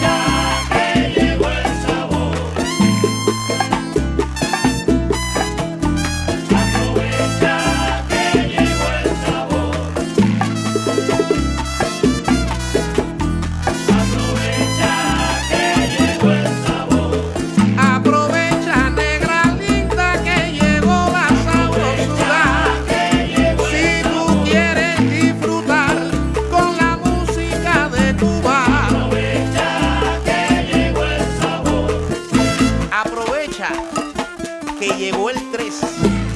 time. que llegó el 3.